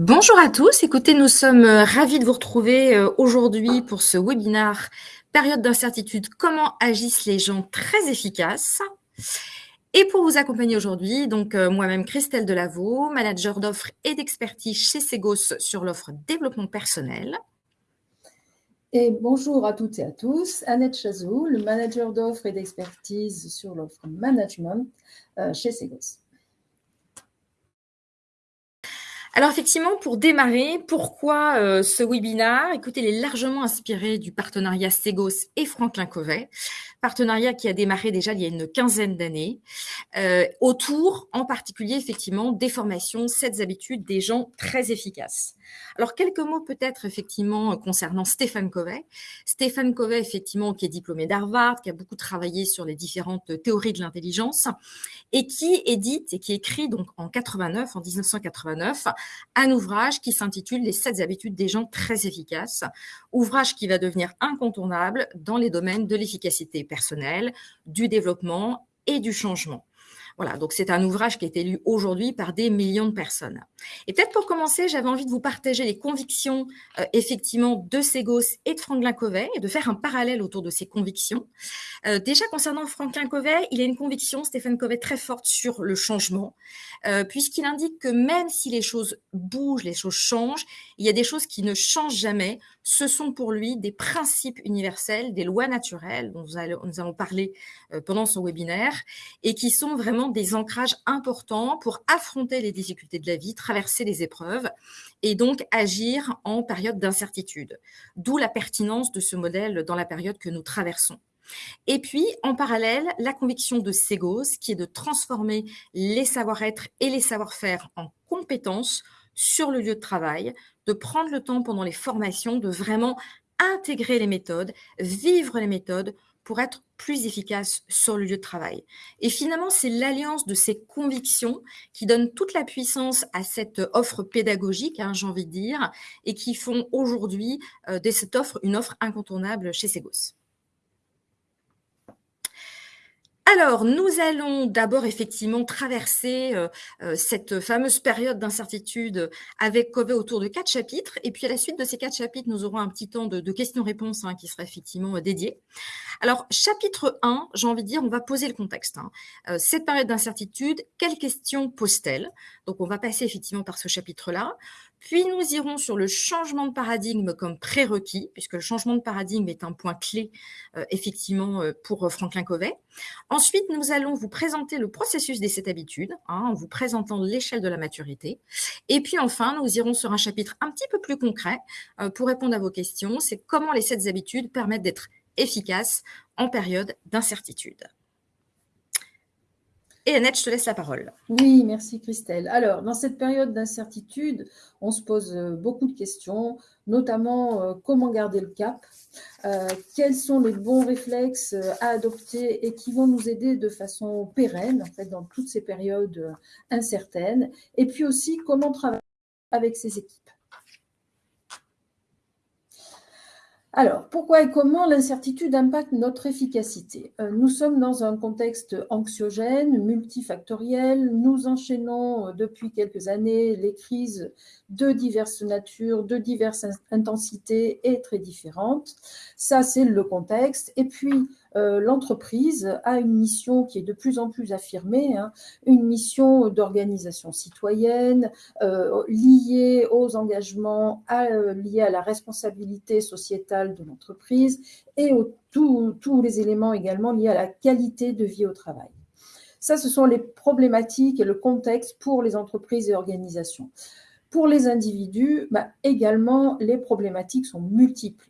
Bonjour à tous. Écoutez, nous sommes euh, ravis de vous retrouver euh, aujourd'hui pour ce webinaire Période d'incertitude, comment agissent les gens très efficaces et pour vous accompagner aujourd'hui, donc euh, moi-même Christelle Delaveau, manager d'offres et d'expertise chez Segos sur l'offre développement personnel. Et bonjour à toutes et à tous, Annette Chazou, le manager d'offres et d'expertise sur l'offre management chez Segos. Alors effectivement, pour démarrer, pourquoi euh, ce webinaire Écoutez, il est largement inspiré du partenariat Segos et Franklin Covey, partenariat qui a démarré déjà il y a une quinzaine d'années, euh, autour en particulier effectivement des formations, cette habitudes des gens très efficaces. Alors, quelques mots peut-être effectivement concernant Stéphane Covey. Stéphane Covey, effectivement, qui est diplômé d'Harvard, qui a beaucoup travaillé sur les différentes théories de l'intelligence et qui édite et qui écrit donc en 89, en 1989, un ouvrage qui s'intitule Les sept habitudes des gens très efficaces, ouvrage qui va devenir incontournable dans les domaines de l'efficacité personnelle, du développement et du changement. Voilà, donc c'est un ouvrage qui est été lu aujourd'hui par des millions de personnes. Et peut-être pour commencer, j'avais envie de vous partager les convictions euh, effectivement de Ségos et de Franklin Covey et de faire un parallèle autour de ces convictions. Euh, déjà concernant Franklin Covey, il a une conviction, Stéphane Covey, très forte sur le changement, euh, puisqu'il indique que même si les choses bougent, les choses changent, il y a des choses qui ne changent jamais. Ce sont pour lui des principes universels, des lois naturelles dont nous allons parler pendant son webinaire et qui sont vraiment des ancrages importants pour affronter les difficultés de la vie, traverser les épreuves et donc agir en période d'incertitude. D'où la pertinence de ce modèle dans la période que nous traversons. Et puis, en parallèle, la conviction de Segos, qui est de transformer les savoir-être et les savoir-faire en compétences sur le lieu de travail, de prendre le temps pendant les formations de vraiment intégrer les méthodes, vivre les méthodes pour être plus efficace sur le lieu de travail. Et finalement, c'est l'alliance de ces convictions qui donne toute la puissance à cette offre pédagogique, hein, j'ai envie de dire, et qui font aujourd'hui euh, de cette offre une offre incontournable chez Segos. Alors, nous allons d'abord effectivement traverser euh, euh, cette fameuse période d'incertitude avec Covey autour de quatre chapitres. Et puis, à la suite de ces quatre chapitres, nous aurons un petit temps de, questions-réponses hein, qui sera effectivement euh, dédié. Alors, chapitre 1, j'ai envie de dire, on va poser le contexte. Hein. cette période d'incertitude, quelles questions pose-t-elle? Donc, on va passer effectivement par ce chapitre-là. Puis nous irons sur le changement de paradigme comme prérequis, puisque le changement de paradigme est un point clé effectivement pour Franklin Covey. Ensuite, nous allons vous présenter le processus des sept habitudes, hein, en vous présentant l'échelle de la maturité. Et puis enfin, nous irons sur un chapitre un petit peu plus concret pour répondre à vos questions. C'est comment les sept habitudes permettent d'être efficaces en période d'incertitude. Et Annette, je te laisse la parole. Oui, merci Christelle. Alors, dans cette période d'incertitude, on se pose euh, beaucoup de questions, notamment euh, comment garder le cap, euh, quels sont les bons réflexes à adopter et qui vont nous aider de façon pérenne, en dans toutes ces périodes incertaines, et puis aussi comment travailler avec ces équipes. Alors, pourquoi et comment l'incertitude impacte notre efficacité? Euh, Nous sommes dans un contexte anxiogène, multifactoriel. Nous enchaînons euh, depuis quelques années les crises de diverses natures, de diverses intensités et très différentes. Ça, c'est le contexte. Et puis, euh, l'entreprise a une mission qui est de plus en plus affirmée, hein, une mission d'organisation citoyenne euh, liée aux engagements euh, liés à la responsabilité sociétale de l'entreprise et tous les éléments également liés à la qualité de vie au travail. Ça, ce sont les problématiques et le contexte pour les entreprises et organisations. Pour les individus, bah, également, les problématiques sont multiples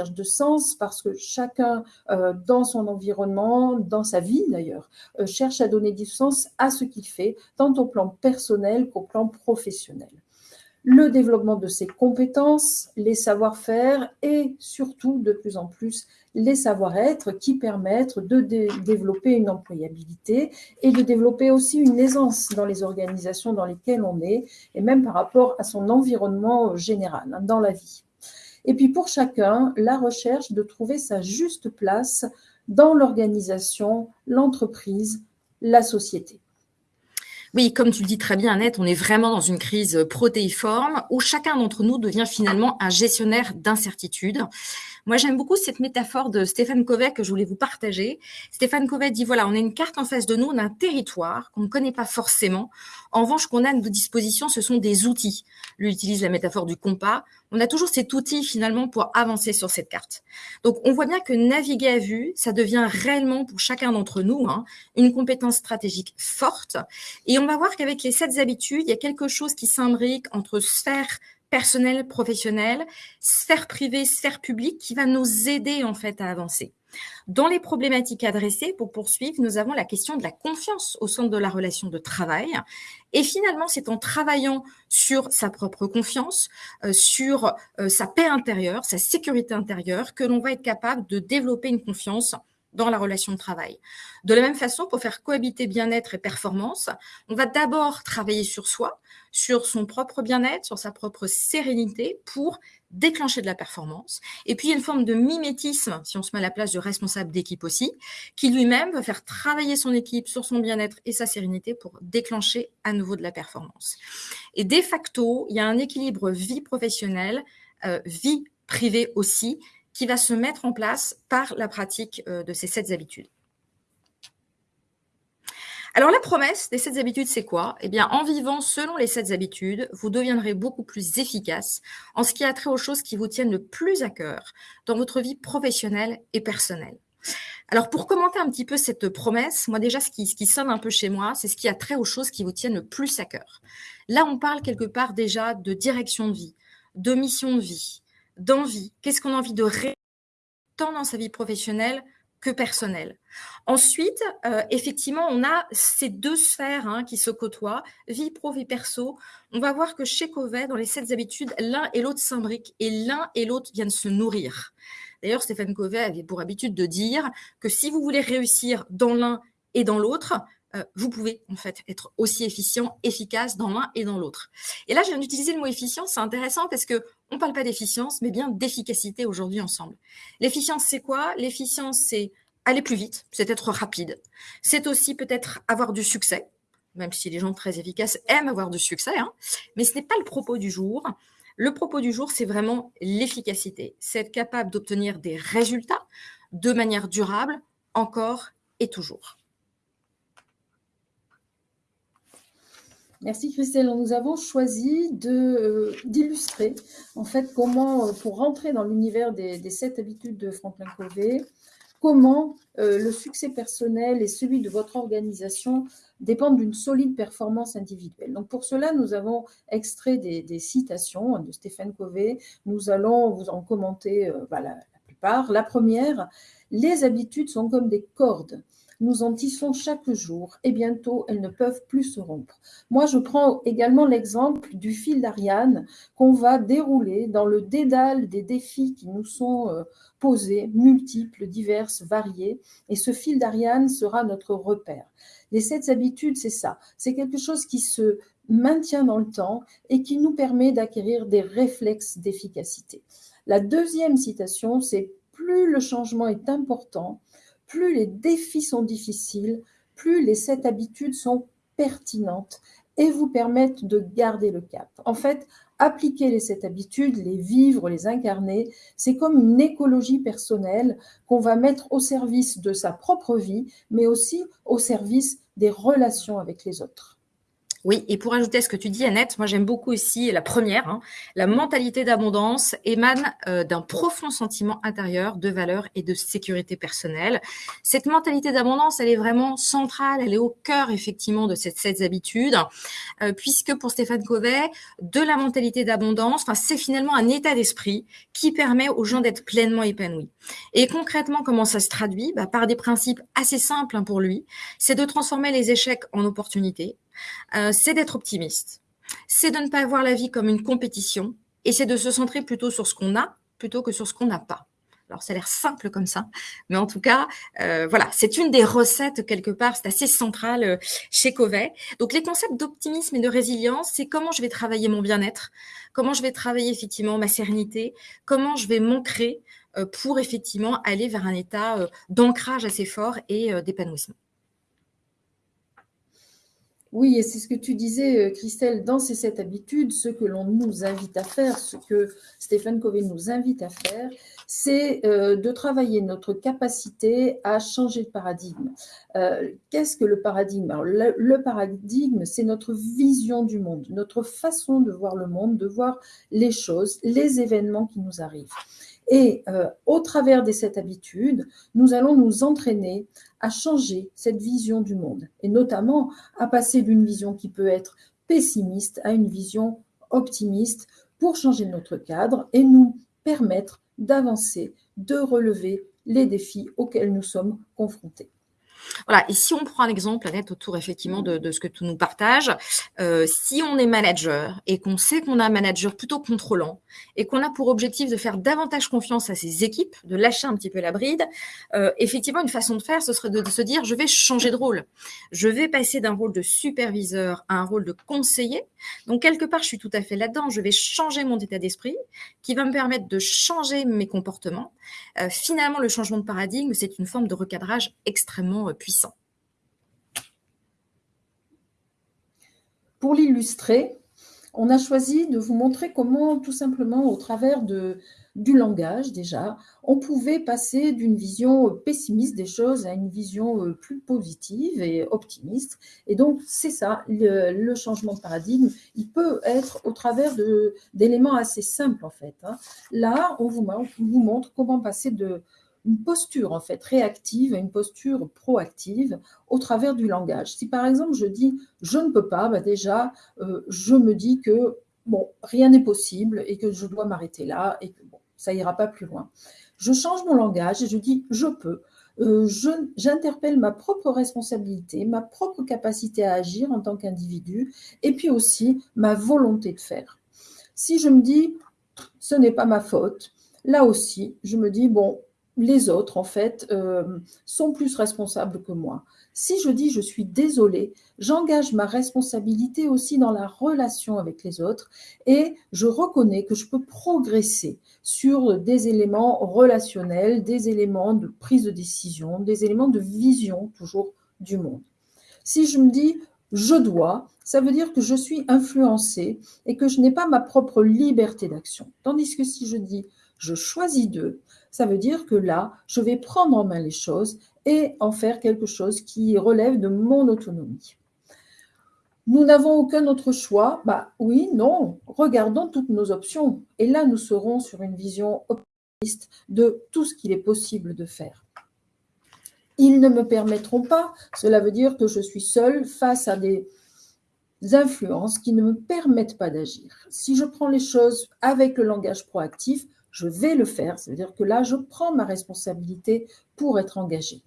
de sens parce que chacun, euh, dans son environnement, dans sa vie d'ailleurs, euh, cherche à donner du sens à ce qu'il fait, tant au plan personnel qu'au plan professionnel. Le développement de ses compétences, les savoir-faire et surtout de plus en plus les savoir-être qui permettent de développer une employabilité et de développer aussi une aisance dans les organisations dans lesquelles on est et même par rapport à son environnement général hein, dans la vie. Et puis pour chacun, la recherche de trouver sa juste place dans l'organisation, l'entreprise, la société. Oui, comme tu le dis très bien, Annette, on est vraiment dans une crise protéiforme où chacun d'entre nous devient finalement un gestionnaire d'incertitude. Moi, j'aime beaucoup cette métaphore de Stéphane Covey que je voulais vous partager. Stéphane Covey dit, voilà, on a une carte en face de nous, on a un territoire qu'on ne connaît pas forcément. En revanche, qu'on a à nos dispositions, ce sont des outils. Lui utilise la métaphore du compas. On a toujours cet outil finalement pour avancer sur cette carte. Donc, on voit bien que naviguer à vue, ça devient réellement pour chacun d'entre nous hein, une compétence stratégique forte. Et on va voir qu'avec les sept habitudes, il y a quelque chose qui s'imbrique entre sphère personnel, professionnel, sphère privée, sphère publique, qui va nous aider en fait à avancer. Dans les problématiques adressées, pour poursuivre, nous avons la question de la confiance au centre de la relation de travail. Et finalement, c'est en travaillant sur sa propre confiance, euh, sur euh, sa paix intérieure, sa sécurité intérieure, que l'on va être capable de développer une confiance dans la relation de travail. De la même façon, pour faire cohabiter bien-être et performance, on va d'abord travailler sur soi, sur son propre bien-être, sur sa propre sérénité pour déclencher de la performance. Et puis, il y a une forme de mimétisme, si on se met à la place du responsable d'équipe aussi, qui lui-même va faire travailler son équipe sur son bien-être et sa sérénité pour déclencher à nouveau de la performance. Et de facto, il y a un équilibre vie professionnelle, euh, vie privée aussi, qui va se mettre en place par la pratique euh, de ces sept habitudes. Alors la promesse des sept habitudes, c'est quoi? Eh bien, en vivant selon les sept habitudes, vous deviendrez beaucoup plus efficace en ce qui a trait aux choses qui vous tiennent le plus à cœur dans votre vie professionnelle et personnelle. Alors pour commenter un petit peu cette promesse, moi déjà ce qui, ce qui sonne un peu chez moi, c'est ce qui a trait aux choses qui vous tiennent le plus à cœur. Là, on parle quelque part déjà de direction de vie, de mission de vie, d'envie, qu'est-ce qu'on a envie de réaliser tant dans sa vie professionnelle que personnelle. Ensuite, euh, effectivement, on a ces deux sphères hein, qui se côtoient, vie pro, vie perso. On va voir que chez Covet, dans les sept habitudes, l'un et l'autre s'imbriquent et l'un et l'autre viennent se nourrir. D'ailleurs, Stéphane Covet avait pour habitude de dire que si vous voulez réussir dans l'un et dans l'autre, euh, vous pouvez en fait être aussi efficient, efficace dans l'un et dans l'autre. Et là, je viens d'utiliser le mot efficience, c'est intéressant parce que on parle pas d'efficience, mais bien d'efficacité aujourd'hui ensemble. L'efficience, c'est quoi? L'efficience, c'est aller plus vite, c'est être rapide. C'est aussi peut-être avoir du succès, même si les gens très efficaces aiment avoir du succès, hein, mais ce n'est pas le propos du jour. Le propos du jour, c'est vraiment l'efficacité. C'est être capable d'obtenir des résultats de manière durable, encore et toujours. Merci Christelle. Nous avons choisi euh, d'illustrer en fait comment, euh, pour rentrer dans l'univers des, sept habitudes de Franklin Covey, comment euh, le succès personnel et celui de votre organisation dépendent d'une solide performance individuelle. Donc pour cela, nous avons extrait des, citations de Stéphane Covey. Nous allons vous en commenter bah, la plupart. La première, les habitudes sont comme des cordes nous en tissons chaque jour et bientôt elles ne peuvent plus se rompre. Moi, je prends également l'exemple du fil d'Ariane qu'on va dérouler dans le dédale des défis qui nous sont euh, posés, multiples, diverses, variés, et ce fil d'Ariane sera notre repère. Les sept habitudes, c'est ça, c'est quelque chose qui se maintient dans le temps et qui nous permet d'acquérir des réflexes d'efficacité. La deuxième citation, c'est plus le changement est important, plus les défis sont difficiles, plus les sept habitudes sont pertinentes et vous permettent de garder le cap. En fait, appliquer les sept habitudes, les vivre, les incarner, c'est comme une écologie personnelle qu'on va mettre au service de sa propre vie, mais aussi au service des relations avec les autres. Oui, et pour ajouter à ce que tu dis, Annette, moi j'aime beaucoup aussi la première. Hein. la mentalité d'abondance émane euh, d'un profond sentiment intérieur de valeur et de sécurité personnelle. Cette mentalité d'abondance, elle est vraiment centrale, elle est au cœur effectivement de cette sept habitudes, euh, puisque pour Stéphane Covey, de la mentalité d'abondance, c'est finalement un état d'esprit qui permet aux gens d'être pleinement épanouis. Et concrètement, comment ça se traduit? Bah, Par des principes assez simples hein, pour lui, c'est de transformer les échecs en opportunités c'est d'être optimiste. C'est de ne pas voir la vie comme une compétition et c'est de se centrer plutôt sur ce qu'on a plutôt que sur ce qu'on n'a pas. Alors, ça a l'air simple comme ça, mais en tout cas, euh, voilà, c'est une des recettes quelque part, c'est assez central euh, chez Covey. Donc, les concepts d'optimisme et de résilience, c'est comment je vais travailler mon bien-être, comment je vais travailler effectivement ma sérénité, comment je vais m'ancrer pour effectivement aller vers un état d'ancrage assez fort et d'épanouissement. Oui, et c'est ce que tu disais, euh, Christelle, dans ces sept habitudes, ce que l'on nous invite à faire, ce que Stéphane Covey nous invite à faire, c'est euh, de travailler notre capacité à changer de paradigme. Euh, qu'est-ce que le paradigme? Le, paradigme, c'est notre vision du monde, notre façon de voir le monde, de voir les choses, les événements qui nous arrivent. Et au travers de cette habitude, nous allons nous entraîner à changer cette vision du monde, et notamment à passer d'une vision qui peut être pessimiste à une vision optimiste pour changer notre cadre et nous permettre d'avancer, de relever les défis auxquels nous sommes confrontés. Voilà, et si on prend l'exemple, Annette, autour effectivement de, ce que tu nous partages, euh, si on est manager et qu'on sait qu'on a un manager plutôt contrôlant et qu'on a pour objectif de faire davantage confiance à ses équipes, de lâcher un petit peu la bride, euh, effectivement, une façon de faire, ce serait de, se dire, je vais changer de rôle. Je vais passer d'un rôle de superviseur à un rôle de conseiller. Donc, quelque part, je suis tout à fait là-dedans. Je vais changer mon état d'esprit qui va me permettre de changer mes comportements. Euh, finalement, le changement de paradigme, c'est une forme de recadrage extrêmement puissant. Pour l'illustrer, on a choisi de vous montrer comment, tout simplement, au travers de, du langage déjà, on pouvait passer d'une vision pessimiste des choses à une vision euh, plus positive et optimiste. Et donc, c'est ça, le, changement de paradigme, il peut être au travers d'éléments assez simples, en fait. Hein. Là, on vous, on vous montre comment passer de, une posture en fait réactive à une posture proactive au travers du langage. Si par exemple je dis je ne peux pas, bah déjà euh, je me dis que bon rien n'est possible et que je dois m'arrêter là et que bon ça ira pas plus loin. Je change mon langage et je dis je peux. Euh, j'interpelle ma propre responsabilité, ma propre capacité à agir en tant qu'individu, et puis aussi ma volonté de faire. Si je me dis ce n'est pas ma faute, là aussi, je me dis bon, les autres, en fait, euh, sont plus responsables que moi. Si je dis je suis désolé, j'engage ma responsabilité aussi dans la relation avec les autres et je reconnais que je peux progresser sur des éléments relationnels, des éléments de prise de décision, des éléments de vision toujours du monde. Si je me dis je dois, ça veut dire que je suis influencé et que je n'ai pas ma propre liberté d'action. Tandis que si je dis je choisis d'eux, ça veut dire que là, je vais prendre en main les choses et en faire quelque chose qui relève de mon autonomie. Nous n'avons aucun autre choix. Bah oui, non, regardons toutes nos options. Et là, nous serons sur une vision optimiste de tout ce qu'il est possible de faire. Ils ne me permettront pas, cela veut dire que je suis seule face à des influences qui ne me permettent pas d'agir. Si je prends les choses avec le langage proactif, je vais le faire. C'est-à-dire que là, je prends ma responsabilité pour être engagé.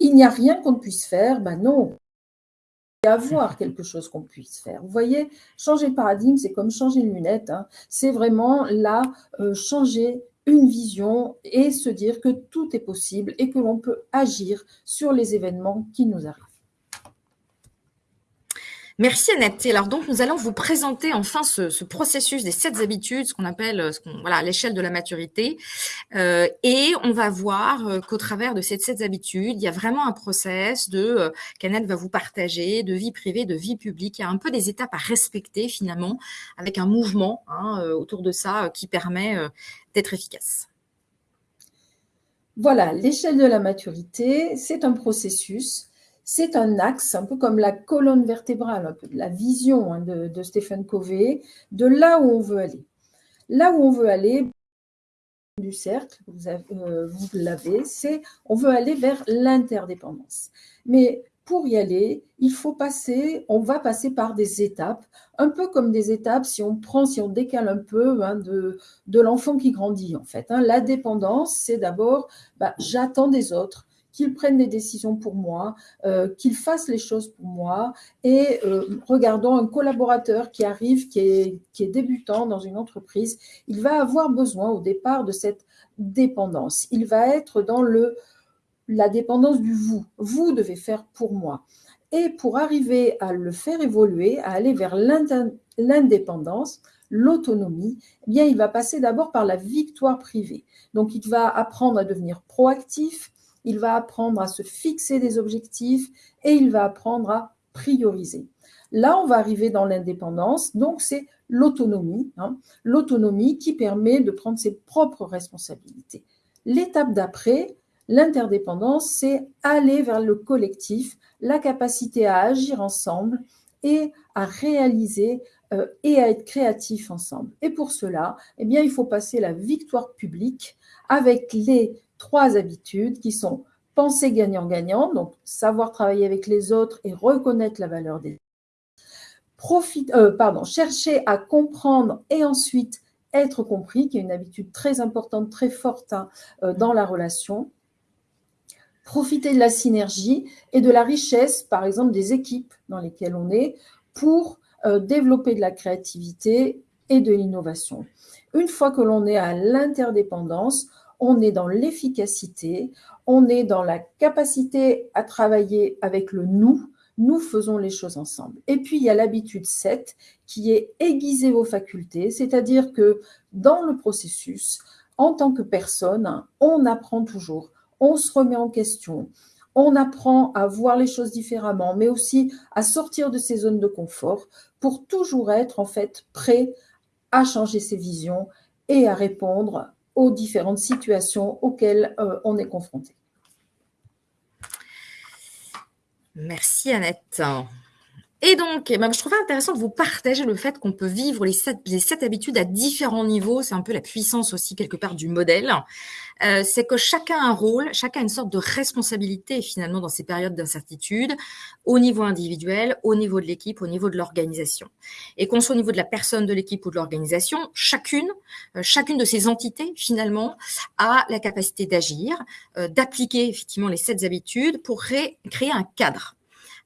Il n'y a rien qu'on ne puisse faire, ben non. Il y a avoir quelque chose qu'on puisse faire. Vous voyez, changer de paradigme, c'est comme changer une lunette. Hein. C'est vraiment là, euh, changer une vision et se dire que tout est possible et que l'on peut agir sur les événements qui nous arrivent. Merci Annette. Alors donc nous allons vous présenter enfin ce, processus des sept habitudes, ce qu'on appelle euh, ce voilà l'échelle de la maturité, euh, et on va voir euh, qu'au travers de ces sept habitudes, il y a vraiment un process de euh, qu'Annette va vous partager de vie privée, de vie publique. Il y a un peu des étapes à respecter finalement, avec un mouvement hein, autour de ça qui permet d'être efficace. Voilà, l'échelle de la maturité, c'est un processus c'est un axe, un peu comme la colonne vertébrale, un peu de la vision hein, de, de Stephen Covey, de là où on veut aller. Là où on veut aller, du cercle, vous, euh, vous l'avez, c'est on veut aller vers l'interdépendance. Mais pour y aller, il faut passer, on va passer par des étapes, un peu comme des étapes, si on prend, si on décale un peu hein, de, de l'enfant qui grandit en fait. Hein. La dépendance, c'est d'abord, bah, j'attends des autres, qu'ils prennent des décisions pour moi, euh, qu'ils fassent les choses pour moi. Et euh, regardons un collaborateur qui arrive, qui est, débutant dans une entreprise, il va avoir besoin au départ de cette dépendance. Il va être dans le, la dépendance du vous. Vous devez faire pour moi. Et pour arriver à le faire évoluer, à aller vers l'indépendance, l'autonomie, eh bien, il va passer d'abord par la victoire privée. Donc, il va apprendre à devenir proactif, il va apprendre à se fixer des objectifs et il va apprendre à prioriser. Là, on va arriver dans l'indépendance, donc c'est l'autonomie, hein. l'autonomie qui permet de prendre ses propres responsabilités. L'étape d'après, l'interdépendance, c'est aller vers le collectif, la capacité à agir ensemble et à réaliser euh, et à être créatif ensemble. Et pour cela, eh bien, il faut passer la victoire publique avec les trois habitudes qui sont penser gagnant-gagnant, donc savoir travailler avec les autres et reconnaître la valeur des Profite, euh, pardon, chercher à comprendre et ensuite être compris, qui est une habitude très importante, très forte hein, euh, dans la relation. Profiter de la synergie et de la richesse, par exemple, des équipes dans lesquelles on est, pour euh, développer de la créativité et de l'innovation. Une fois que l'on est à l'interdépendance, on est dans l'efficacité, on est dans la capacité à travailler avec le nous, nous faisons les choses ensemble. Et puis, il y a l'habitude 7 qui est aiguiser vos facultés, c'est-à-dire que dans le processus, en tant que personne, on apprend toujours, on se remet en question, on apprend à voir les choses différemment, mais aussi à sortir de ses zones de confort pour toujours être en fait prêt à changer ses visions et à répondre aux différentes situations auxquelles euh, on est confronté. Merci Annette. Et donc, eh ben, je trouvais intéressant de vous partager le fait qu'on peut vivre les sept, habitudes à différents niveaux. C'est un peu la puissance aussi quelque part du modèle. Euh, c'est que chacun a un rôle, chacun a une sorte de responsabilité finalement dans ces périodes d'incertitude, au niveau individuel, au niveau de l'équipe, au niveau de l'organisation. Et qu'on soit au niveau de la personne, de l'équipe ou de l'organisation, chacune, euh, chacune de ces entités finalement a la capacité d'agir, euh, d'appliquer effectivement les sept habitudes pour créer un cadre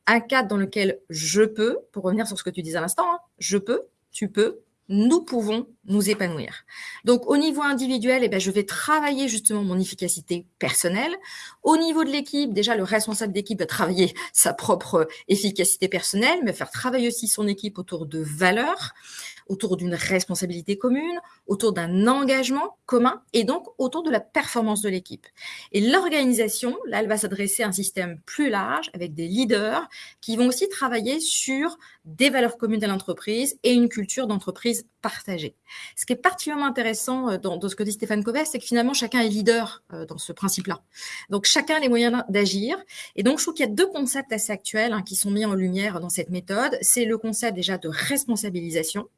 un cadre dans lequel je peux, pour revenir sur ce que tu disais à l'instant, hein, je peux, tu peux, nous pouvons nous épanouir. Donc, au niveau individuel, eh ben, je vais travailler justement mon efficacité personnelle. Au niveau de l'équipe, déjà, le responsable d'équipe va travailler sa propre efficacité personnelle, mais faire travailler aussi son équipe autour de valeurs autour d'une responsabilité commune, autour d'un engagement commun et donc autour de la performance de l'équipe. Et l'organisation, là, elle va s'adresser à un système plus large avec des leaders qui vont aussi travailler sur des valeurs communes de l'entreprise et une culture d'entreprise partagée. Ce qui est particulièrement intéressant euh, dans, ce que dit Stéphane Covey, c'est que finalement, chacun est leader euh, dans ce principe-là. Donc, chacun a les moyens d'agir. Et donc, je trouve qu'il y a deux concepts assez actuels hein, qui sont mis en lumière dans cette méthode. C'est le concept déjà de responsabilisation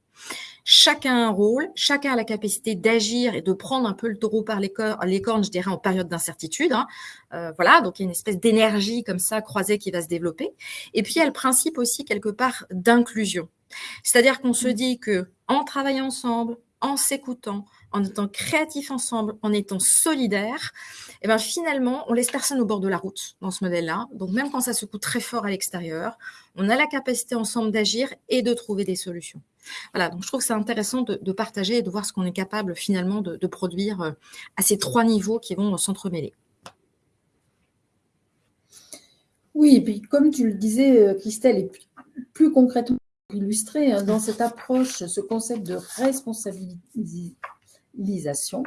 Chacun a un rôle, chacun a la capacité d'agir et de prendre un peu le taureau par les, cornes, je dirais, en période d'incertitude. Hein. Euh, voilà, donc il y a une espèce d'énergie comme ça croisée qui va se développer. Et puis il y a le principe aussi quelque part d'inclusion. C'est-à-dire qu'on se mmh. dit que en travaillant ensemble, en s'écoutant, en étant créatifs ensemble, en étant solidaires, et eh ben finalement, on laisse personne au bord de la route dans ce modèle-là. Donc même quand ça se coûte très fort à l'extérieur, on a la capacité ensemble d'agir et de trouver des solutions. Voilà, donc je trouve que c'est intéressant de, partager et de voir ce qu'on est capable finalement de, produire euh, à ces trois niveaux qui vont s'entremêler. Oui, et puis comme tu le disais, euh, Christelle, et plus concrètement illustré hein, dans cette approche, ce concept de responsabilisation,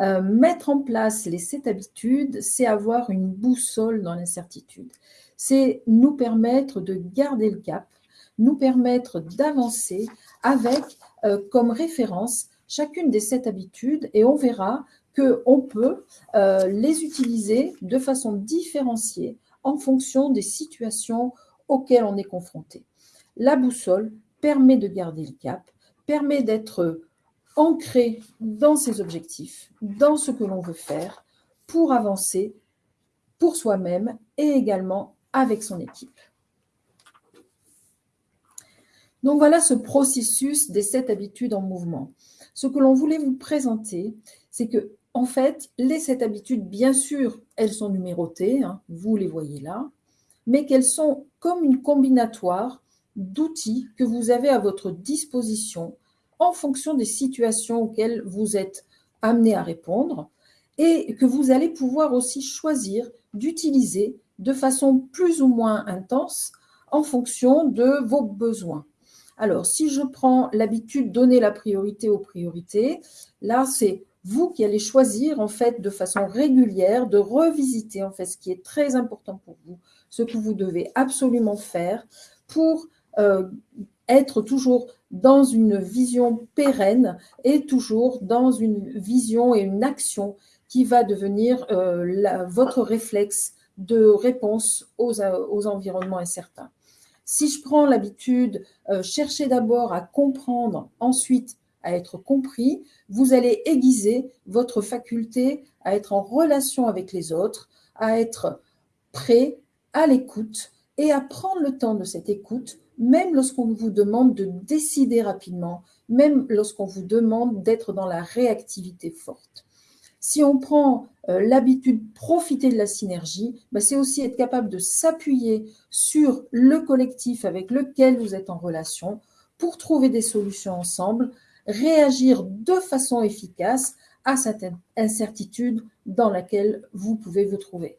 euh, mettre en place les sept habitudes, c'est avoir une boussole dans l'incertitude. C'est nous permettre de garder le cap, nous permettre d'avancer avec euh, comme référence chacune des sept habitudes et on verra qu'on peut euh, les utiliser de façon différenciée en fonction des situations auxquelles on est confronté. La boussole permet de garder le cap, permet d'être ancré dans ses objectifs, dans ce que l'on veut faire pour avancer pour soi-même et également avec son équipe. Donc voilà ce processus des sept habitudes en mouvement. Ce que l'on voulait vous présenter, c'est que en fait, les sept habitudes, bien sûr, elles sont numérotées, hein, vous les voyez là, mais qu'elles sont comme une combinatoire d'outils que vous avez à votre disposition en fonction des situations auxquelles vous êtes amené à répondre et que vous allez pouvoir aussi choisir d'utiliser de façon plus ou moins intense en fonction de vos besoins. Alors, si je prends l'habitude de donner la priorité aux priorités, là, c'est vous qui allez choisir, en fait, de façon régulière, de revisiter, en fait, ce qui est très important pour vous, ce que vous devez absolument faire pour être toujours dans une vision pérenne et toujours dans une vision et une action qui va devenir euh, votre réflexe de réponse aux, aux, environnements incertains. Si je prends l'habitude, euh, chercher d'abord à comprendre, ensuite à être compris, vous allez aiguiser votre faculté à être en relation avec les autres, à être prêt à l'écoute et à prendre le temps de cette écoute, même lorsqu'on vous demande de décider rapidement, même lorsqu'on vous demande d'être dans la réactivité forte. Si on prend euh, l'habitude de profiter de la synergie, bah, c'est aussi être capable de s'appuyer sur le collectif avec lequel vous êtes en relation pour trouver des solutions ensemble, réagir de façon efficace à cette incertitude dans laquelle vous pouvez vous trouver.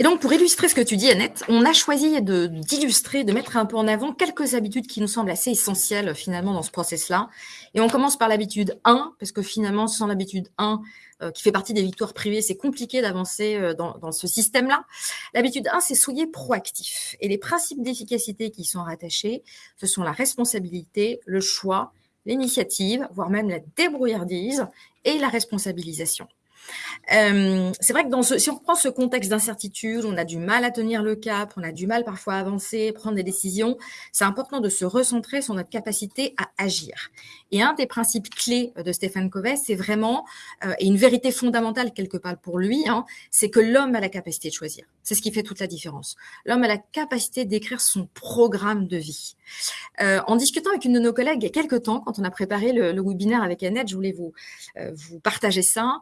Et donc, pour illustrer ce que tu dis, Annette, on a choisi d'illustrer, de, mettre un peu en avant quelques habitudes qui nous semblent assez essentielles finalement dans ce process-là. Et on commence par l'habitude 1, parce que finalement, sans l'habitude 1, euh, qui fait partie des victoires privées, c'est compliqué d'avancer euh, dans, dans, ce système-là. L'habitude 1, c'est soyez proactif. Et les principes d'efficacité qui sont rattachés, ce sont la responsabilité, le choix, l'initiative, voire même la débrouillardise et la responsabilisation. Euh, c'est vrai que dans ce, si on reprend ce contexte d'incertitude, on a du mal à tenir le cap, on a du mal parfois à avancer, prendre des décisions. C'est important de se recentrer sur notre capacité à agir. Et un des principes clés de Stéphane Covey, c'est vraiment, euh, et une vérité fondamentale quelque part pour lui, hein, c'est que l'homme a la capacité de choisir. C'est ce qui fait toute la différence. L'homme a la capacité d'écrire son programme de vie. Euh, en discutant avec une de nos collègues il y a quelques temps, quand on a préparé le, webinaire avec Annette, je voulais vous partager ça.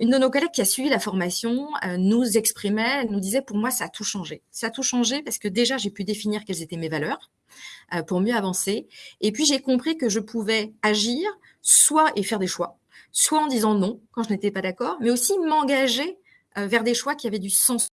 Euh, une de nos collègues qui a suivi la formation euh, nous exprimait, nous disait, pour moi, ça a tout changé. Ça a tout changé parce que déjà, j'ai pu définir quelles étaient mes valeurs euh, pour mieux avancer. Et puis, j'ai compris que je pouvais agir, soit et faire des choix, soit en disant non quand je n'étais pas d'accord, mais aussi m'engager vers des choix qui avaient du sens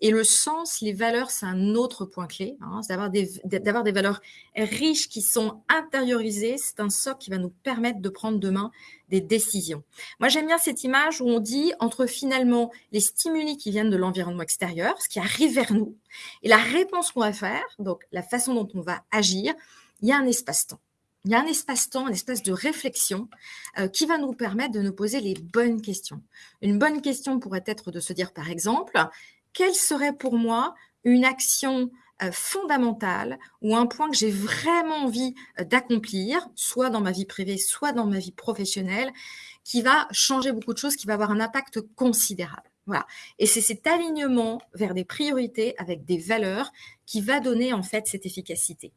et le sens, les valeurs, c'est un autre point clé. Hein, c'est d'avoir des, des valeurs riches qui sont intériorisées. C'est un socle qui va nous permettre de prendre demain des décisions. Moi, j'aime bien cette image où on dit entre finalement les stimuli qui viennent de l'environnement extérieur, ce qui arrive vers nous, et la réponse qu'on va faire, donc la façon dont on va agir, il y a un espace-temps. Il y a un espace-temps, un espace de réflexion euh, qui va nous permettre de nous poser les bonnes questions. Une bonne question pourrait être de se dire, par exemple, quelle serait pour moi une action euh, fondamentale ou un point que j'ai vraiment envie euh, d'accomplir, soit dans ma vie privée, soit dans ma vie professionnelle, qui va changer beaucoup de choses, qui va avoir un impact considérable. Voilà. Et c'est cet alignement vers des priorités avec des valeurs qui va donner en fait cette efficacité.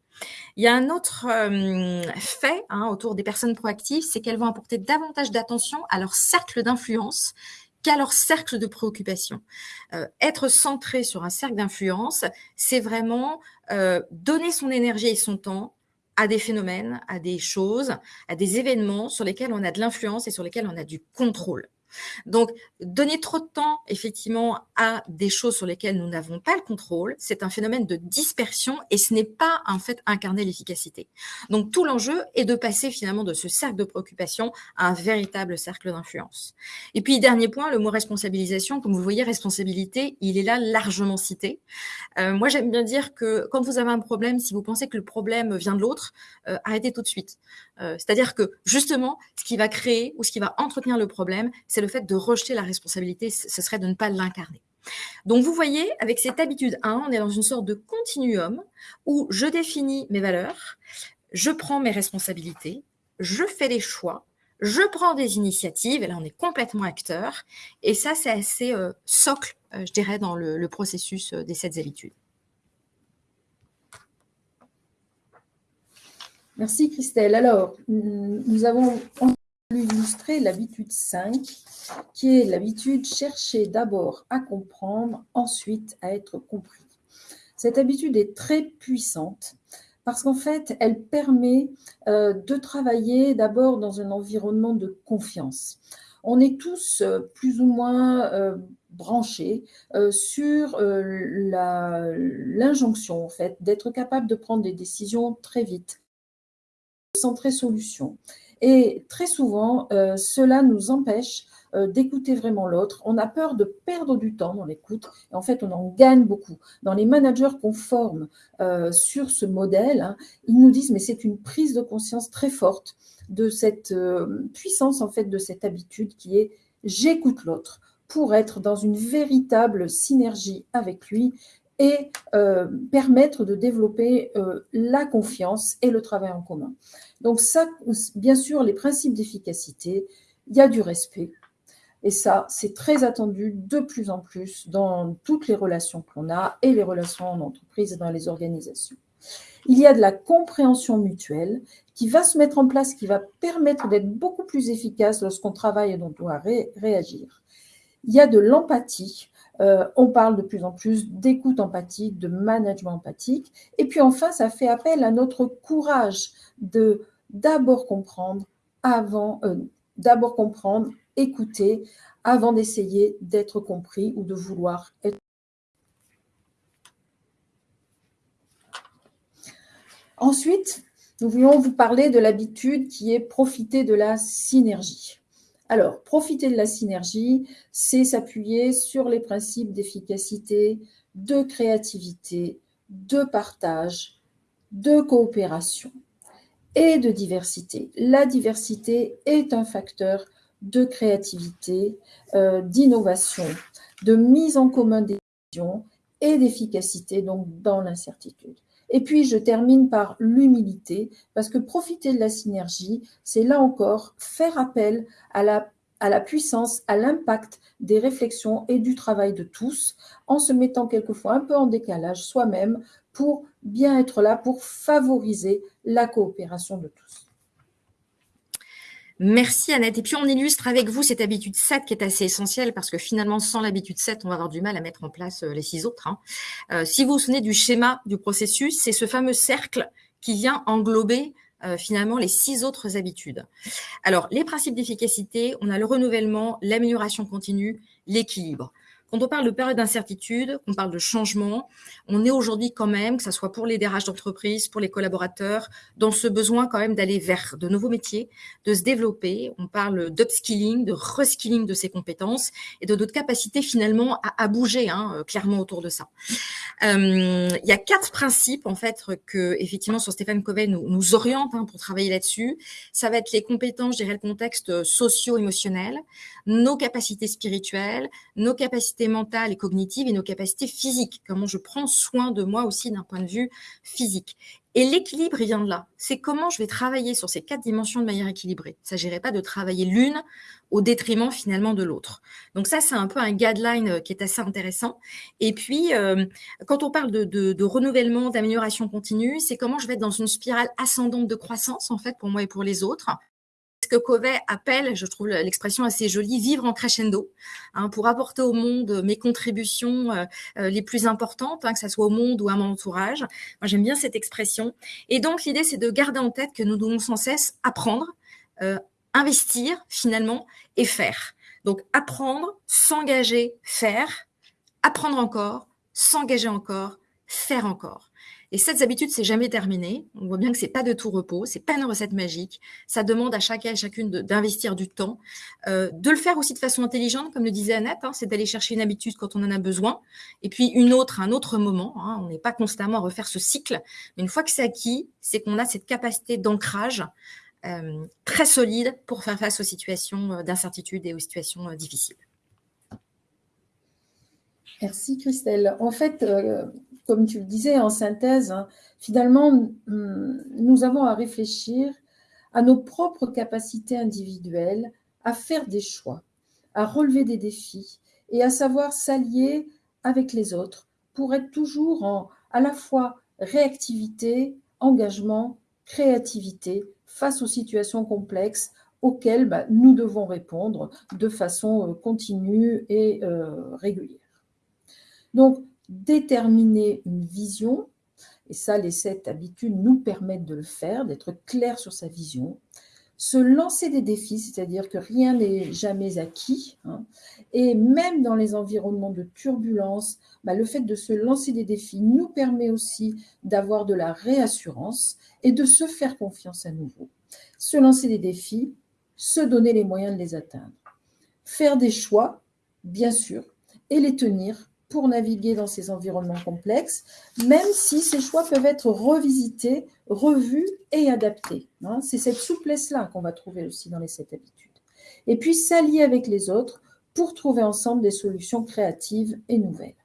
Il y a un autre euh, fait hein, autour des personnes proactives, c'est qu'elles vont apporter davantage d'attention à leur cercle d'influence qu'à leur cercle de préoccupation. Euh, être centré sur un cercle d'influence, c'est vraiment euh, donner son énergie et son temps à des phénomènes, à des choses, à des événements sur lesquels on a de l'influence et sur lesquels on a du contrôle. Donc, donner trop de temps, effectivement, à des choses sur lesquelles nous n'avons pas le contrôle, c'est un phénomène de dispersion et ce n'est pas, en fait, incarner l'efficacité. Donc, tout l'enjeu est de passer, finalement, de ce cercle de préoccupation à un véritable cercle d'influence. Et puis, dernier point, le mot responsabilisation. Comme vous voyez, responsabilité, il est là largement cité. Euh, moi, j'aime bien dire que quand vous avez un problème, si vous pensez que le problème vient de l'autre, euh, arrêtez tout de suite. Euh, c'est-à-dire que, justement, ce qui va créer ou ce qui va entretenir le problème, c'est le fait de rejeter la responsabilité, ce serait de ne pas l'incarner. Donc vous voyez, avec cette habitude 1, on est dans une sorte de continuum où je définis mes valeurs, je prends mes responsabilités, je fais des choix, je prends des initiatives, et là on est complètement acteur, et ça c'est assez euh, socle, euh, je dirais, dans le, processus euh, des sept habitudes. Merci Christelle. Alors, nous avons illustrer l'habitude 5, qui est l'habitude chercher d'abord à comprendre, ensuite à être compris. Cette habitude est très puissante parce qu'en fait, elle permet euh, de travailler d'abord dans un environnement de confiance. On est tous euh, plus ou moins euh, branchés sur l'injonction en fait d'être capable de prendre des décisions très vite, centrer solution Et très souvent, cela nous empêche d'écouter vraiment l'autre. On a peur de perdre du temps dans l'écoute. Et en fait, on en gagne beaucoup. Dans les managers qu'on forme sur ce modèle, hein, ils nous disent, mais c'est une prise de conscience très forte de cette puissance, en fait, de cette habitude qui est j'écoute l'autre pour être dans une véritable synergie avec lui et euh, permettre de développer euh, la confiance et le travail en commun. Donc ça, bien sûr, les principes d'efficacité, il y a du respect. Et ça, c'est très attendu de plus en plus dans toutes les relations qu'on a et les relations en entreprise et dans les organisations. Il y a de la compréhension mutuelle qui va se mettre en place, qui va permettre d'être beaucoup plus efficace lorsqu'on travaille et dont on doit réagir. Il y a de l'empathie. Euh, on parle de plus en plus d'écoute empathique, de management empathique. Et puis enfin, ça fait appel à notre courage de d'abord comprendre avant, euh, d'abord comprendre, écouter avant d'essayer d'être compris ou de vouloir être. Ensuite, nous voulons vous parler de l'habitude qui est profiter de la synergie. Alors, profiter de la synergie, c'est s'appuyer sur les principes d'efficacité, de créativité, de partage, de coopération et de diversité. La diversité est un facteur de créativité, euh, d'innovation, de mise en commun des décisions et d'efficacité donc dans l'incertitude. Et puis, je termine par l'humilité, parce que profiter de la synergie, c'est là encore faire appel à la, puissance, à l'impact des réflexions et du travail de tous, en se mettant quelquefois un peu en décalage soi-même pour bien être là, pour favoriser la coopération de tous. Merci Annette. Et puis on illustre avec vous cette habitude 7 qui est assez essentielle parce que finalement sans l'habitude 7, on va avoir du mal à mettre en place euh, les six autres. Hein. Euh, si vous vous souvenez du schéma du processus, c'est ce fameux cercle qui vient englober euh, finalement les six autres habitudes. Alors les principes d'efficacité, on a le renouvellement, l'amélioration continue, l'équilibre. Quand on parle de période d'incertitude, on parle de changement, on est aujourd'hui quand même, que ce soit pour les DRH d'entreprise, pour les collaborateurs, dans ce besoin quand même d'aller vers de nouveaux métiers, de se développer. On parle d'upskilling, de reskilling de ses compétences et de notre capacité finalement à, bouger hein, euh, clairement autour de ça. Euh, il y a quatre principes en fait que effectivement sur Stéphane Covey nous, nous oriente hein, pour travailler là-dessus. Ça va être les compétences, je dirais le contexte socio-émotionnel, nos capacités spirituelles, nos capacités mentale et cognitive et nos capacités physiques, comment je prends soin de moi aussi d'un point de vue physique. Et l'équilibre, il vient de là. C'est comment je vais travailler sur ces quatre dimensions de manière équilibrée. Il ne s'agirait pas de travailler l'une au détriment finalement de l'autre. Donc ça, c'est un peu un guideline euh, qui est assez intéressant. Et puis, euh, quand on parle de, de, renouvellement, d'amélioration continue, c'est comment je vais être dans une spirale ascendante de croissance, en fait, pour moi et pour les autres que Covey appelle, je trouve l'expression assez jolie, vivre en crescendo, hein, pour apporter au monde mes contributions euh, euh, les plus importantes, hein, que ce soit au monde ou à mon entourage. Moi, j'aime bien cette expression. Et donc, l'idée, c'est de garder en tête que nous devons sans cesse apprendre, euh, investir finalement et faire. Donc, apprendre, s'engager, faire, apprendre encore, s'engager encore, faire encore. Et cette habitude, c'est jamais terminé. On voit bien que c'est pas de tout repos, c'est pas une recette magique. Ça demande à chacun et chacune d'investir du temps, euh, de le faire aussi de façon intelligente, comme le disait Annette. Hein, c'est d'aller chercher une habitude quand on en a besoin, et puis une autre un autre moment. Hein. on n'est pas constamment à refaire ce cycle, mais une fois que c'est acquis, c'est qu'on a cette capacité d'ancrage euh, très solide pour faire face aux situations euh, d'incertitude et aux situations difficiles. Merci Christelle. En fait, comme tu le disais en synthèse, hein, finalement, hum, nous avons à réfléchir à nos propres capacités individuelles, à faire des choix, à relever des défis et à savoir s'allier avec les autres pour être toujours en à la fois réactivité, engagement, créativité face aux situations complexes auxquelles bah, nous devons répondre de façon euh, continue et euh, régulière. Donc, déterminer une vision, et ça, les sept habitudes nous permettent de le faire, d'être clair sur sa vision, se lancer des défis, c'est-à-dire que rien n'est jamais acquis, hein, et même dans les environnements de turbulence, bah, le fait de se lancer des défis nous permet aussi d'avoir de la réassurance et de se faire confiance à nouveau. Se lancer des défis, se donner les moyens de les atteindre. Faire des choix, bien sûr, et les tenir pour naviguer dans ces environnements complexes, même si ces choix peuvent être revisités, revus et adaptés. Hein. C'est cette souplesse-là qu'on va trouver aussi dans les sept habitudes. Et puis s'allier avec les autres pour trouver ensemble des solutions créatives et nouvelles.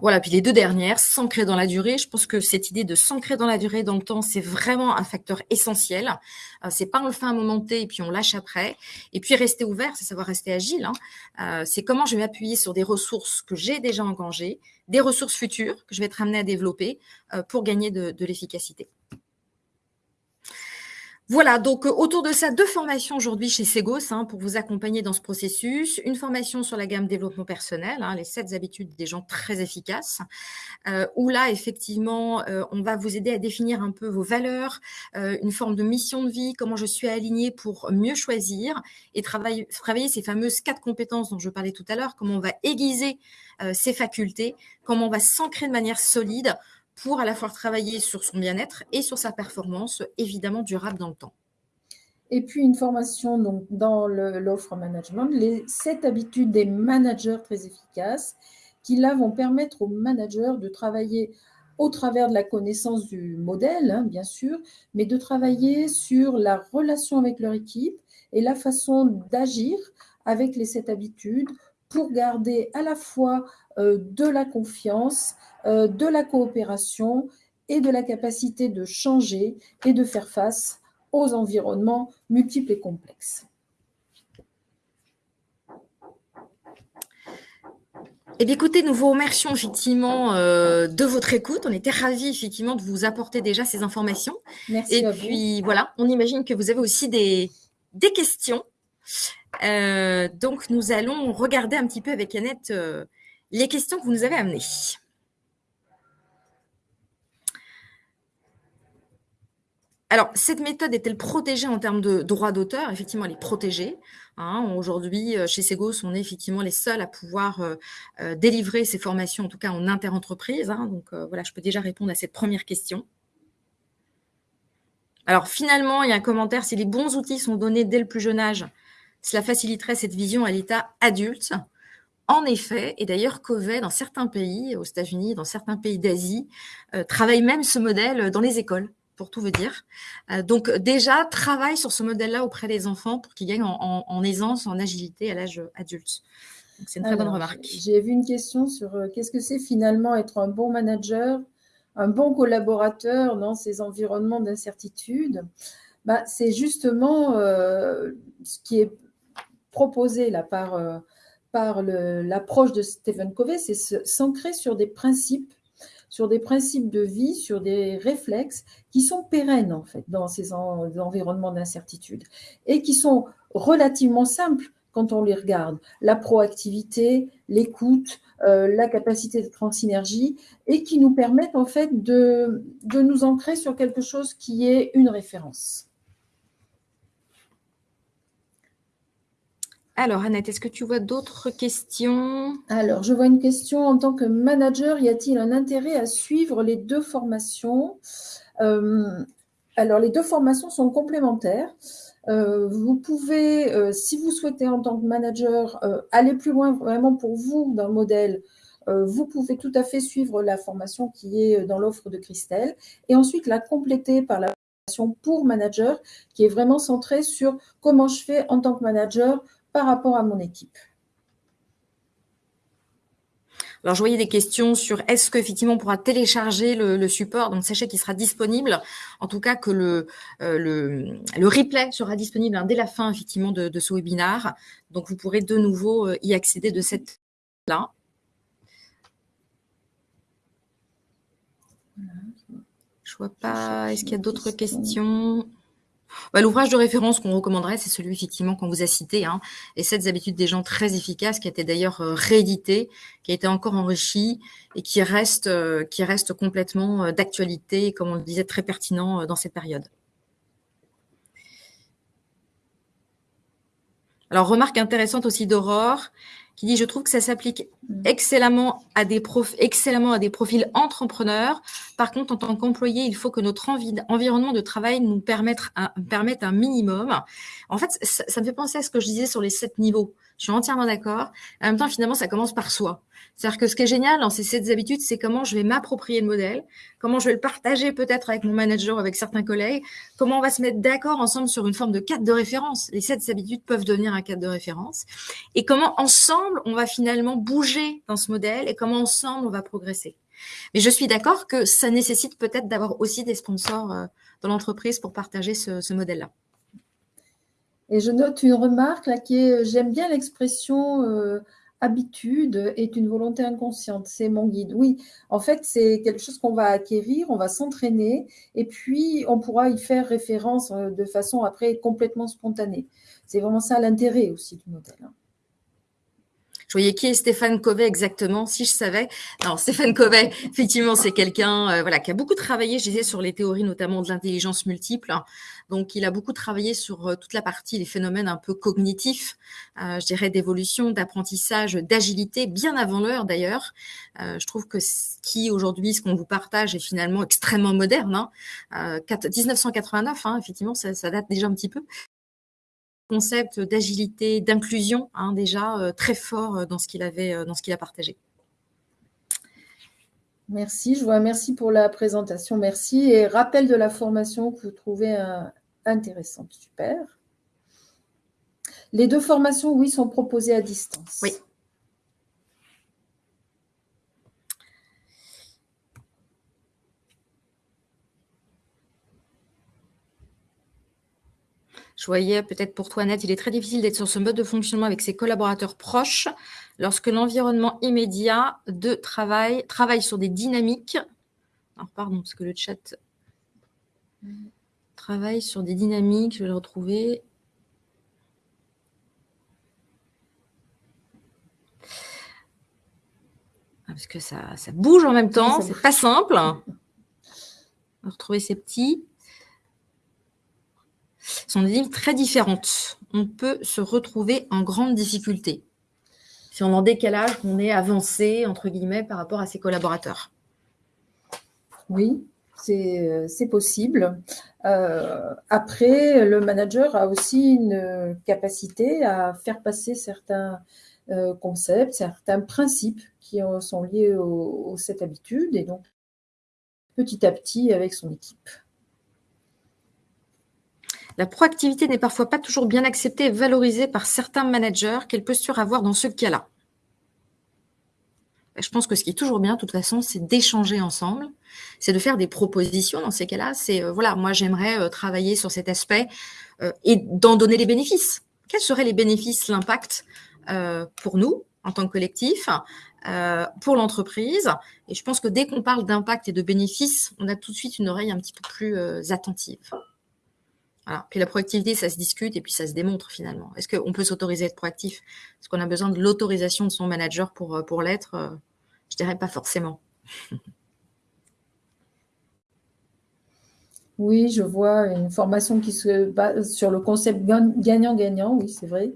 Voilà, puis les deux dernières, s'ancrer dans la durée. Je pense que cette idée de s'ancrer dans la durée, dans le temps, c'est vraiment un facteur essentiel. Euh, c'est pas on le fait un moment T et puis on lâche après. Et puis rester ouvert, c'est savoir rester agile. Hein. Euh, c'est comment je vais m'appuyer sur des ressources que j'ai déjà engagées, des ressources futures que je vais être amené à développer euh, pour gagner de l'efficacité. Voilà, donc euh, autour de ça, deux formations aujourd'hui chez Segos hein, pour vous accompagner dans ce processus. Une formation sur la gamme développement personnel, hein, les sept habitudes des gens très efficaces, euh, où là, effectivement, euh, on va vous aider à définir un peu vos valeurs, une forme de mission de vie, comment je suis aligné pour mieux choisir et travailler, travailler ces fameuses quatre compétences dont je parlais tout à l'heure, comment on va aiguiser ses facultés, comment on va s'ancrer de manière solide pour à la fois travailler sur son bien-être et sur sa performance, évidemment durable dans le temps. Et puis une formation donc, dans l'offre management, les sept habitudes des managers très efficaces, qui là vont permettre aux managers de travailler au travers de la connaissance du modèle, hein, bien sûr, mais de travailler sur la relation avec leur équipe et la façon d'agir avec les sept habitudes pour garder à la fois euh, de la confiance, euh, de la coopération et de la capacité de changer et de faire face aux environnements multiples et complexes. Eh bien, écoutez, nous vous remercions effectivement euh, de votre écoute. On était ravis effectivement de vous apporter déjà ces informations. Merci. Et puis voilà, on imagine que vous avez aussi des, des questions. Euh, donc, nous allons regarder un petit peu avec Annette les questions que vous nous avez amenées. Alors, cette méthode est-elle protégée en termes de droit d'auteur? Effectivement, elle est protégée. Hein. Aujourd'hui, euh, chez Segos, on est effectivement les seuls à pouvoir euh, euh, délivrer ces formations, en tout cas en interentreprise. Hein. Donc voilà, je peux déjà répondre à cette première question. Alors finalement, il y a un commentaire, si les bons outils sont donnés dès le plus jeune âge, cela faciliterait cette vision à l'état adulte. En effet, et d'ailleurs Covey, dans certains pays, aux États-Unis, dans certains pays d'Asie, travaille même ce modèle dans les écoles pour tout vous dire. Euh, donc déjà, travaille sur ce modèle-là auprès des enfants pour qu'ils gagnent en, aisance, en agilité à l'âge adulte. C'est une très bonne remarque. J'ai vu une question sur euh, qu'est-ce que c'est finalement être un bon manager, un bon collaborateur dans ces environnements d'incertitude? Bah, c'est justement euh, ce qui est proposé là par, par l'approche de Stephen Covey, c'est s'ancrer sur des principes sur des principes de vie, sur des réflexes qui sont pérennes en fait dans ces environnements d'incertitude et qui sont relativement simples quand on les regarde. La proactivité, l'écoute, euh, la capacité d'être en synergie et qui nous permettent en fait de, de nous ancrer sur quelque chose qui est une référence. Alors, Annette, est-ce que tu vois d'autres questions? Alors, je vois une question. En tant que manager, y a-t-il un intérêt à suivre les deux formations? Euh, Alors, les deux formations sont complémentaires. Euh, vous pouvez, euh, si vous souhaitez en tant que manager aller plus loin vraiment pour vous d'un modèle, vous pouvez tout à fait suivre la formation qui est dans l'offre de Christelle et ensuite la compléter par la formation pour manager qui est vraiment centrée sur comment je fais en tant que manager par rapport à mon équipe. Alors, je voyais des questions sur est-ce qu'effectivement on pourra télécharger le, support. Donc, sachez qu'il sera disponible. En tout cas, que le, euh, le, replay sera disponible hein, dès la fin, effectivement, de, ce webinaire. Donc, vous pourrez de nouveau euh, y accéder de cette là. Je vois pas. Est-ce qu'il y a d'autres questions? Bah, l'ouvrage de référence qu'on recommanderait, c'est celui effectivement qu'on vous a cité, hein, et cette habitudes des gens très efficaces, qui a été d'ailleurs euh, réédité, qui a été encore enrichi et qui reste, euh, qui reste complètement euh, d'actualité, comme on le disait, très pertinent dans cette période. Alors, remarque intéressante aussi d'Aurore, qui dit « Je trouve que ça s'applique mm. excellemment à, des excellemment à des profils entrepreneurs. Par contre, en tant qu'employé, il faut que notre environnement de travail nous permette un, permette un minimum. » En fait, ça, ça, me fait penser à ce que je disais sur les sept niveaux. Je suis entièrement d'accord. En même temps, finalement, ça commence par soi. C'est-à-dire que ce qui est génial dans ces sept habitudes, c'est comment je vais m'approprier le modèle, comment je vais le partager peut-être avec mon manager, avec certains collègues, comment on va se mettre d'accord ensemble sur une forme de cadre de référence. Les sept habitudes peuvent devenir un cadre de référence. Et comment ensemble, on va finalement bouger dans ce modèle et comment ensemble, on va progresser. Mais je suis d'accord que ça nécessite peut-être d'avoir aussi des sponsors euh, dans l'entreprise pour partager ce, modèle-là. Et je note une remarque là qui est, j'aime bien l'expression euh, habitude est une volonté inconsciente, c'est mon guide. Oui, en fait, c'est quelque chose qu'on va acquérir, on va s'entraîner, et puis on pourra y faire référence euh, de façon après complètement spontanée. C'est vraiment ça l'intérêt aussi du modèle. Hein. Je voyais qui est Stéphane Covey exactement, si je savais. Alors Stéphane Covey, effectivement, c'est quelqu'un euh, voilà, qui a beaucoup travaillé, je disais, sur les théories notamment de l'intelligence multiple. Donc, il a beaucoup travaillé sur euh, toute la partie, les phénomènes un peu cognitifs, euh, je dirais d'évolution, d'apprentissage, d'agilité, bien avant l'heure d'ailleurs. je trouve que ce qui aujourd'hui, ce qu'on vous partage est finalement extrêmement moderne. Hein. 1989, hein, effectivement, ça, ça date déjà un petit peu concept d'agilité, d'inclusion, hein, déjà euh, très fort euh, dans ce qu'il avait, euh, dans ce qu'il a partagé. Merci, je vous remercie pour la présentation, merci. Et rappel de la formation que vous trouvez intéressante, super. Les deux formations, oui, sont proposées à distance. Oui. Je voyais peut-être pour toi, Annette, il est très difficile d'être sur ce mode de fonctionnement avec ses collaborateurs proches lorsque l'environnement immédiat de travail travaille sur des dynamiques. Alors, pardon, parce que le chat travaille sur des dynamiques, je vais le retrouver. Ah, parce que ça, ça bouge en même temps, c'est pas simple. On va retrouver ces petits sont des lignes très différentes. On peut se retrouver en grande difficulté si on en décalage, qu'on est avancé, entre guillemets, par rapport à ses collaborateurs. Oui, c'est euh, possible. Euh, après, le manager a aussi une capacité à faire passer certains euh, concepts, certains principes qui sont liés aux, cette habitude et donc petit à petit avec son équipe. La proactivité n'est parfois pas toujours bien acceptée et valorisée par certains managers. Quelle posture avoir dans ce cas-là je pense que ce qui est toujours bien, de toute façon, c'est d'échanger ensemble, c'est de faire des propositions dans ces cas-là. C'est, euh, voilà, moi, j'aimerais euh, travailler sur cet aspect euh, et d'en donner les bénéfices. Quels seraient les bénéfices, l'impact pour nous, en tant que collectif, pour l'entreprise? Et je pense que dès qu'on parle d'impact et de bénéfices, on a tout de suite une oreille un petit peu plus attentive. Puis la proactivité, ça se discute et puis ça se démontre finalement. Est-ce qu'on peut s'autoriser à être proactif? Est-ce qu'on a besoin de l'autorisation de son manager pour, euh, pour l'être? Euh, Je dirais pas forcément. Oui, je vois une formation qui se base sur le concept gagnant-gagnant, oui, c'est vrai,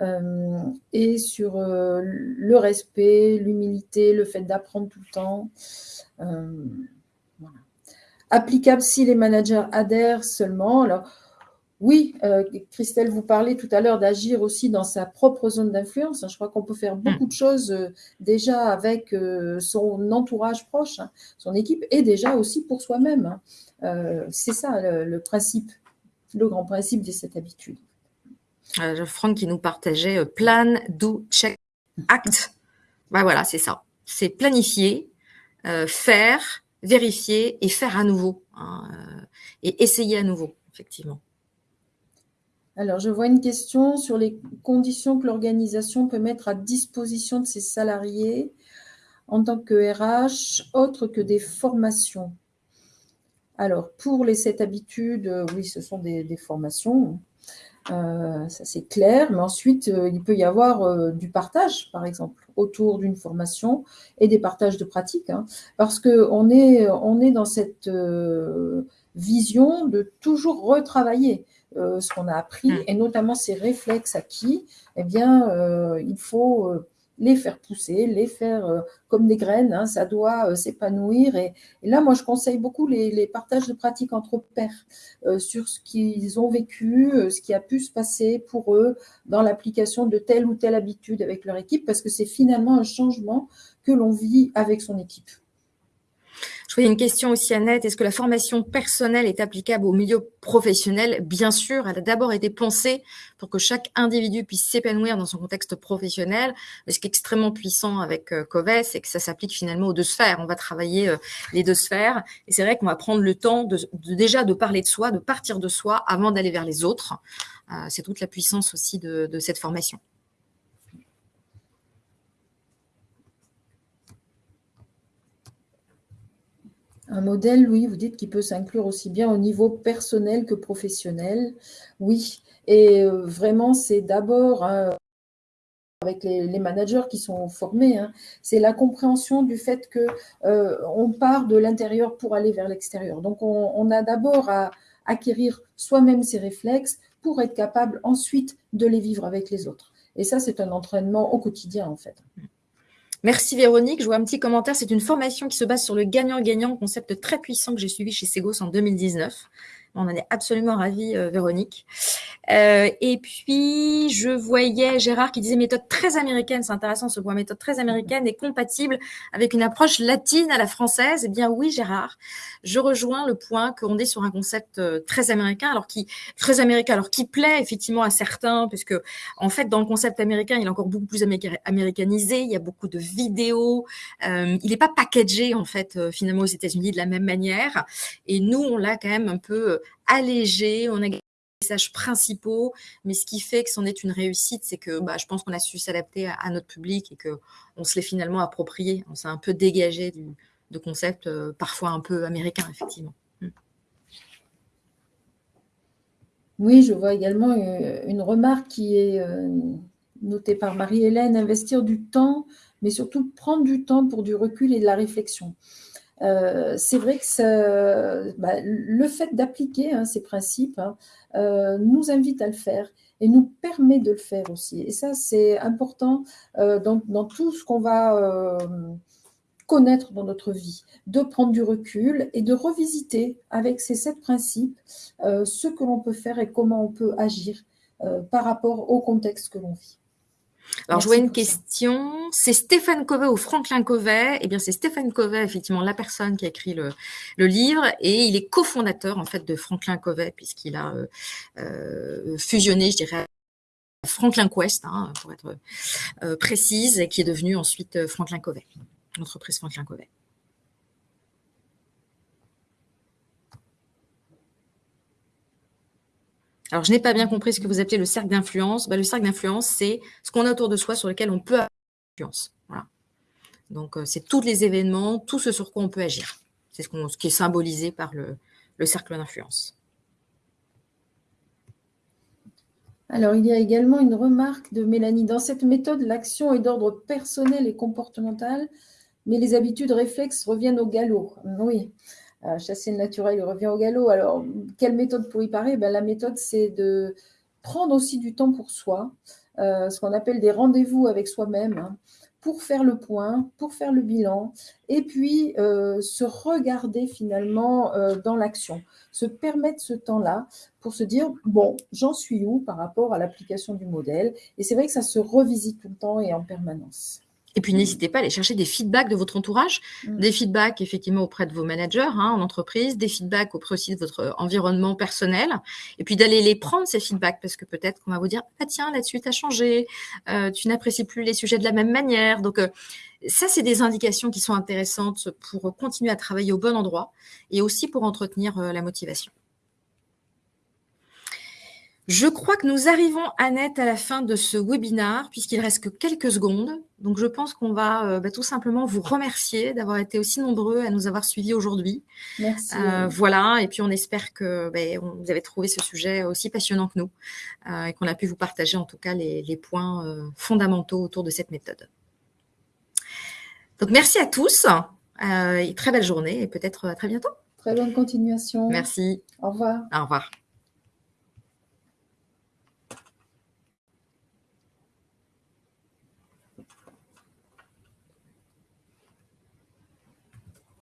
euh, et sur le respect, l'humilité, le fait d'apprendre tout le temps. Applicable si les managers adhèrent seulement. Alors, oui, euh, Christelle, vous parlez tout à l'heure d'agir aussi dans sa propre zone d'influence. Je crois qu'on peut faire beaucoup de choses euh, déjà avec euh, son entourage proche, hein, son équipe, et déjà aussi pour soi-même. Hein. C'est ça le, principe, le grand principe de cette habitude. Franck qui nous partageait plan, do, check, act. Ben voilà, c'est ça. C'est planifier, faire, vérifier et faire à nouveau. Hein, et essayer à nouveau, effectivement. Alors, je vois une question sur les conditions que l'organisation peut mettre à disposition de ses salariés en tant que RH, autre que des formations. Alors, pour les sept habitudes, euh, oui, ce sont des, formations, euh, ça c'est clair, mais ensuite, euh, il peut y avoir du partage, par exemple, autour d'une formation et des partages de pratiques, hein, parce qu'on est, dans cette vision de toujours retravailler. Euh, ce qu'on a appris, mm. et notamment ces réflexes acquis, eh bien, euh, il faut euh, les faire pousser, les faire euh, comme des graines, hein, ça doit s'épanouir. Et, là, moi, je conseille beaucoup les, partages de pratiques entre pairs euh, sur ce qu'ils ont vécu, ce qui a pu se passer pour eux dans l'application de telle ou telle habitude avec leur équipe, parce que c'est finalement un changement que l'on vit avec son équipe. Je voyais une question aussi, Annette. Est-ce que la formation personnelle est applicable au milieu professionnel? Bien sûr, elle a d'abord été pensée pour que chaque individu puisse s'épanouir dans son contexte professionnel. Mais ce qui est extrêmement puissant avec euh, COVES, c'est que ça s'applique finalement aux deux sphères. On va travailler euh, les deux sphères. Et c'est vrai qu'on va prendre le temps de, déjà de parler de soi, de partir de soi avant d'aller vers les autres. Euh, c'est toute la puissance aussi de cette formation. Un modèle, oui, vous dites qu'il peut s'inclure aussi bien au niveau personnel que professionnel. Oui, et euh, vraiment, c'est d'abord hein, avec les, managers qui sont formés, hein, c'est la compréhension du fait que euh, on part de l'intérieur pour aller vers l'extérieur. Donc, on, a d'abord à acquérir soi-même ces réflexes pour être capable ensuite de les vivre avec les autres. Et ça, c'est un entraînement au quotidien, en fait. Merci Véronique. Je vois un petit commentaire. C'est une formation qui se base sur le gagnant-gagnant, concept très puissant que j'ai suivi chez Segos en 2019. On en est absolument ravis, euh, Véronique. Euh, et puis, je voyais Gérard qui disait méthode très américaine. C'est intéressant ce point. Méthode très américaine et compatible avec une approche latine à la française. Eh bien, oui, Gérard. Je rejoins le point qu'on est sur un concept euh, très américain, alors qui très américain, alors qui plaît effectivement à certains, puisque en fait, dans le concept américain, il est encore beaucoup plus américanisé. Il y a beaucoup de vidéos. il n'est pas packagé en fait finalement aux États-Unis de la même manière. Et nous, on l'a quand même un peu allégé, on a messages principaux, mais ce qui fait que c'en est une réussite, c'est que bah, je pense qu'on a su s'adapter à, notre public et qu'on se l'est finalement approprié. On s'est un peu dégagé du, de concepts euh, parfois un peu américains, effectivement. Hmm. Oui, je vois également euh, une remarque qui est euh, notée par Marie-Hélène, investir du temps, mais surtout prendre du temps pour du recul et de la réflexion. C'est vrai que bah, le fait d'appliquer hein, ces principes hein, nous invite à le faire et nous permet de le faire aussi. Et ça, c'est important dans, tout ce qu'on va connaître dans notre vie, de prendre du recul et de revisiter avec ces sept principes ce que l'on peut faire et comment on peut agir par rapport au contexte que l'on vit. Alors, je vois une question. C'est Stéphane Covey ou Franklin Covey Eh bien, c'est Stéphane Covey, effectivement, la personne qui a écrit le, livre, et il est cofondateur en fait de Franklin Covey puisqu'il a euh, euh, fusionné, je dirais, Franklin Quest, hein, pour être euh, précise, et qui est devenu ensuite Franklin Covey, l'entreprise Franklin Covey. Alors, je n'ai pas bien compris ce que vous appelez le cercle d'influence. Bah, le cercle d'influence, c'est ce qu'on a autour de soi sur lequel on peut avoir influence. Voilà. Donc, euh, c'est tous les événements, tout ce sur quoi on peut agir. C'est ce, qui est symbolisé par le cercle d'influence. Alors, il y a également une remarque de Mélanie. Dans cette méthode, l'action est d'ordre personnel et comportemental, mais les habitudes réflexes reviennent au galop. Oui chasser le naturel, revient au galop. Alors, quelle méthode pour y parer? Ben, La méthode, c'est de prendre aussi du temps pour soi, euh, ce qu'on appelle des rendez-vous avec soi-même, hein, pour faire le point, pour faire le bilan, et puis euh, se regarder finalement euh, dans l'action, se permettre ce temps-là pour se dire, bon, j'en suis où par rapport à l'application du modèle? Et c'est vrai que ça se revisite tout le temps et en permanence. Et puis, n'hésitez pas à aller chercher des feedbacks de votre entourage, mm. des feedbacks effectivement auprès de vos managers hein, en entreprise, des feedbacks auprès aussi de votre environnement personnel, et puis d'aller les prendre, ces feedbacks, parce que peut-être qu'on va vous dire, ah tiens, là-dessus, tu as changé, euh, tu n'apprécies plus les sujets de la même manière. Donc, euh, ça, c'est des indications qui sont intéressantes pour continuer à travailler au bon endroit et aussi pour entretenir euh, la motivation. Je crois que nous arrivons, Annette, à la fin de ce webinaire, puisqu'il reste que quelques secondes. Donc, je pense qu'on va euh, bah, tout simplement vous remercier d'avoir été aussi nombreux à nous avoir suivis aujourd'hui. Merci. Euh, voilà, et puis on espère que bah, vous avez trouvé ce sujet aussi passionnant que nous euh, et qu'on a pu vous partager en tout cas les, les points fondamentaux autour de cette méthode. Donc, merci à tous. et très belle journée et peut-être à très bientôt. Très bonne continuation. Merci. Au revoir. Au revoir.